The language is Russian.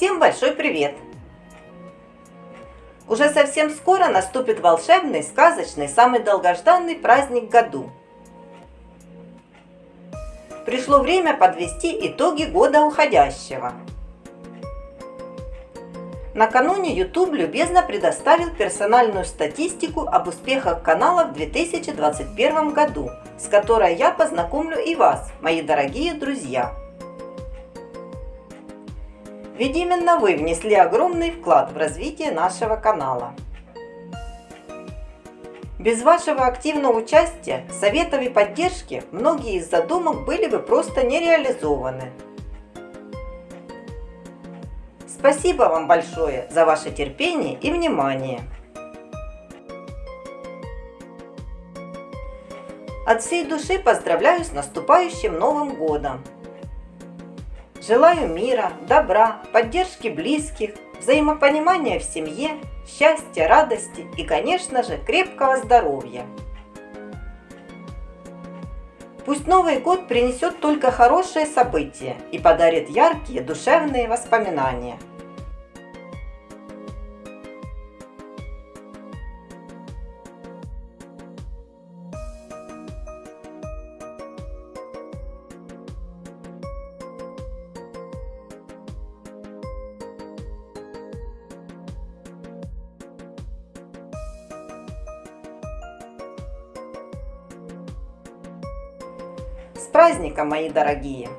Всем большой привет! Уже совсем скоро наступит волшебный, сказочный, самый долгожданный праздник году. Пришло время подвести итоги года уходящего. Накануне YouTube любезно предоставил персональную статистику об успехах канала в 2021 году, с которой я познакомлю и вас, мои дорогие друзья. Ведь именно вы внесли огромный вклад в развитие нашего канала. Без вашего активного участия, советов и поддержки многие из задумок были бы просто не реализованы. Спасибо вам большое за ваше терпение и внимание. От всей души поздравляю с наступающим Новым Годом! Желаю мира, добра, поддержки близких, взаимопонимания в семье, счастья, радости и, конечно же, крепкого здоровья. Пусть Новый год принесет только хорошие события и подарит яркие душевные воспоминания – С праздником, мои дорогие!